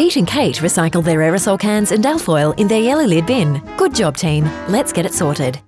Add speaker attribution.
Speaker 1: Pete and Kate recycle their aerosol cans and alfoil in their yellow lid bin. Good job, team. Let's get it sorted.